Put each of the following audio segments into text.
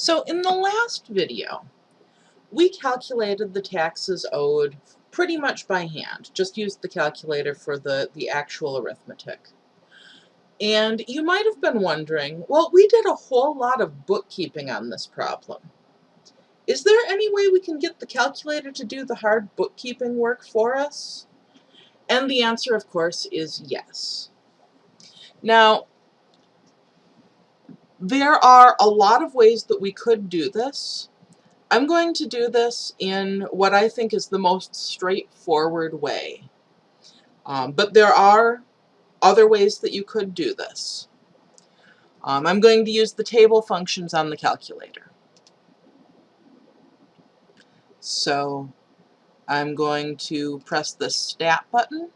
So in the last video, we calculated the taxes owed pretty much by hand, just used the calculator for the, the actual arithmetic. And you might have been wondering, well, we did a whole lot of bookkeeping on this problem. Is there any way we can get the calculator to do the hard bookkeeping work for us? And the answer, of course, is yes. Now, there are a lot of ways that we could do this. I'm going to do this in what I think is the most straightforward way. Um, but there are other ways that you could do this. Um, I'm going to use the table functions on the calculator. So I'm going to press the Stat button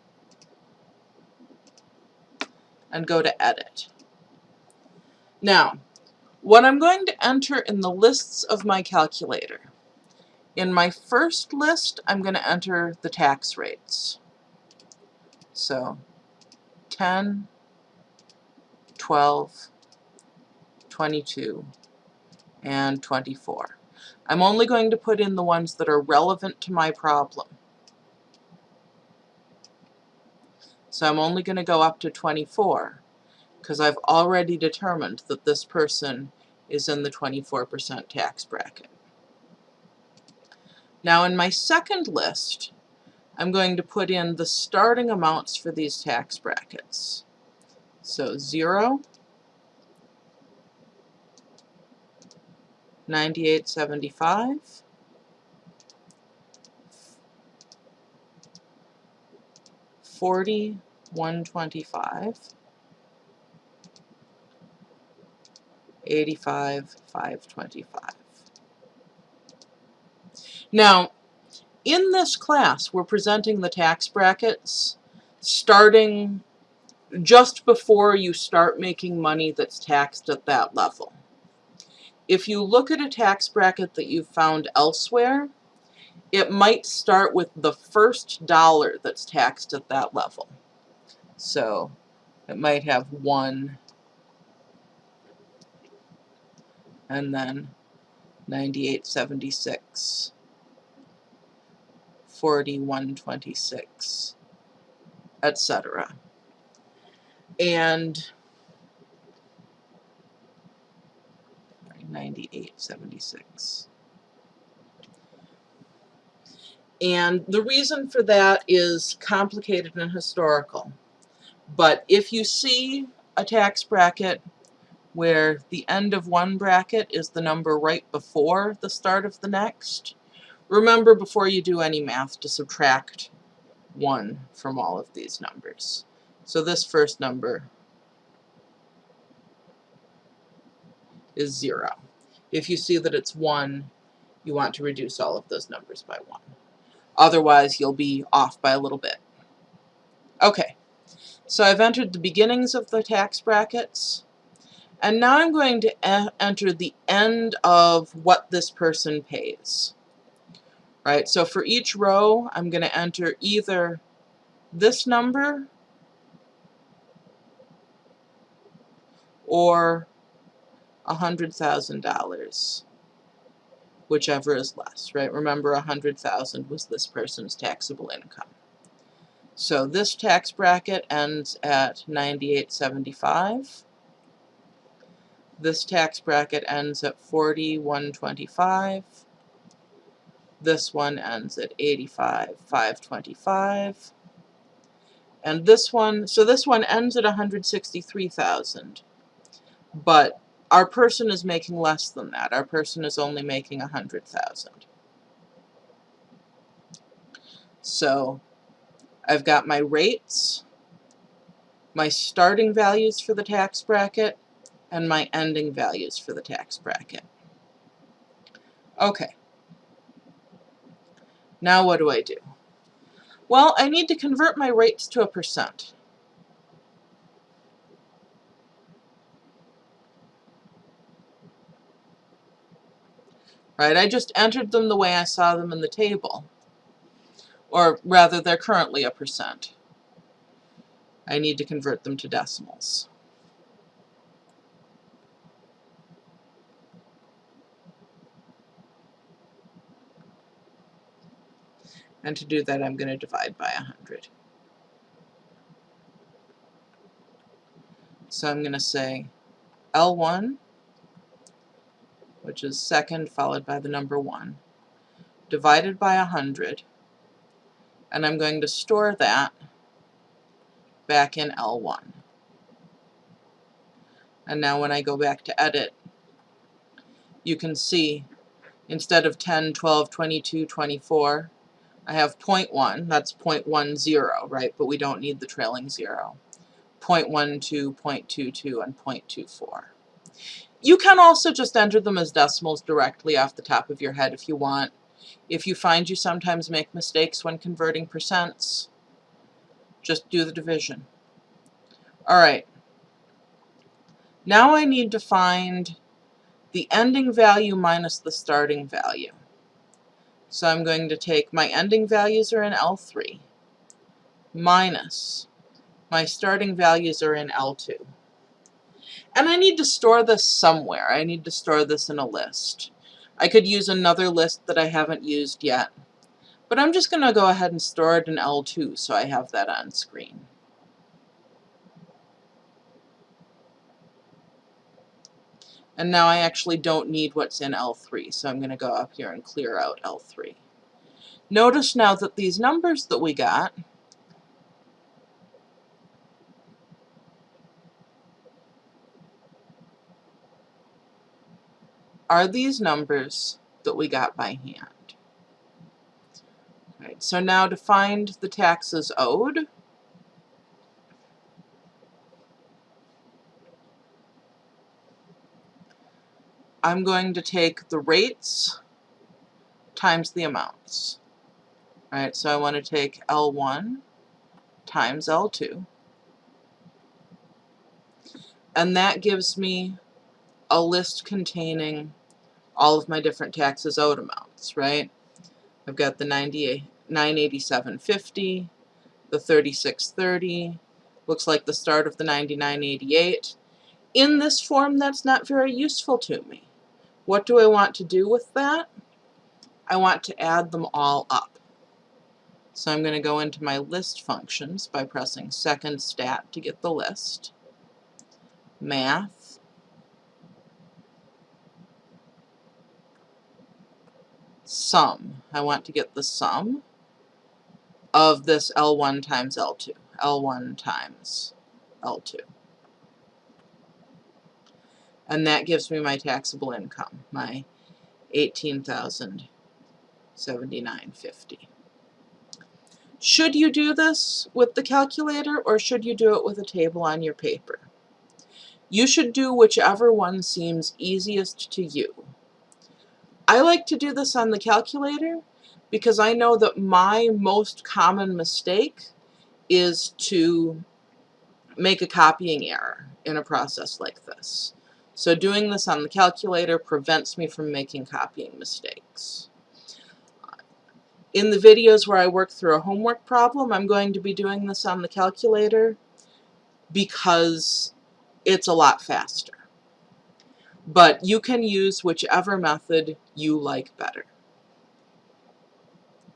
and go to Edit. Now, what I'm going to enter in the lists of my calculator, in my first list, I'm going to enter the tax rates. So 10, 12, 22, and 24. I'm only going to put in the ones that are relevant to my problem. So I'm only going to go up to 24 because I've already determined that this person is in the 24% tax bracket. Now in my second list, I'm going to put in the starting amounts for these tax brackets. So 0, 9875, 40, 125, 85, 525. Now, in this class, we're presenting the tax brackets starting just before you start making money that's taxed at that level. If you look at a tax bracket that you've found elsewhere, it might start with the first dollar that's taxed at that level. So it might have one and then 9876, 4126, etc. And 9876. And the reason for that is complicated and historical. But if you see a tax bracket where the end of one bracket is the number right before the start of the next. Remember before you do any math to subtract 1 from all of these numbers. So this first number is 0. If you see that it's 1, you want to reduce all of those numbers by 1. Otherwise, you'll be off by a little bit. Okay, so I've entered the beginnings of the tax brackets. And now I'm going to enter the end of what this person pays. Right, so for each row, I'm going to enter either this number or $100,000, whichever is less, right? Remember, 100,000 was this person's taxable income. So this tax bracket ends at 9875. This tax bracket ends at 4125. This one ends at 85, 525. And this one, so this one ends at 163,000. But our person is making less than that. Our person is only making 100,000. So I've got my rates, my starting values for the tax bracket, and my ending values for the tax bracket. Okay. Now what do I do? Well, I need to convert my rates to a percent. Right, I just entered them the way I saw them in the table. Or rather, they're currently a percent. I need to convert them to decimals. And to do that, I'm going to divide by 100. So I'm going to say L1, which is second followed by the number 1, divided by 100, and I'm going to store that back in L1. And now when I go back to edit, you can see instead of 10, 12, 22, 24, I have 0.1, that's 0.10, right? But we don't need the trailing zero. 0.12, 0.22, and 0.24. You can also just enter them as decimals directly off the top of your head if you want. If you find you sometimes make mistakes when converting percents, just do the division. Alright, now I need to find the ending value minus the starting value. So I'm going to take my ending values are in L3 minus my starting values are in L2. And I need to store this somewhere. I need to store this in a list. I could use another list that I haven't used yet. But I'm just going to go ahead and store it in L2 so I have that on screen. And now I actually don't need what's in L3, so I'm going to go up here and clear out L3. Notice now that these numbers that we got are these numbers that we got by hand. Right, so now to find the taxes owed, I'm going to take the rates times the amounts. Right, so I want to take L1 times L2. And that gives me a list containing all of my different taxes owed amounts, right? I've got the 987.50, the 3630, looks like the start of the 9988. In this form, that's not very useful to me. What do I want to do with that? I want to add them all up. So I'm going to go into my list functions by pressing second stat to get the list, math, sum. I want to get the sum of this L1 times L2, L1 times L2 and that gives me my taxable income, my 18,079.50. Should you do this with the calculator or should you do it with a table on your paper? You should do whichever one seems easiest to you. I like to do this on the calculator because I know that my most common mistake is to make a copying error in a process like this. So doing this on the calculator prevents me from making copying mistakes. In the videos where I work through a homework problem, I'm going to be doing this on the calculator because it's a lot faster. But you can use whichever method you like better.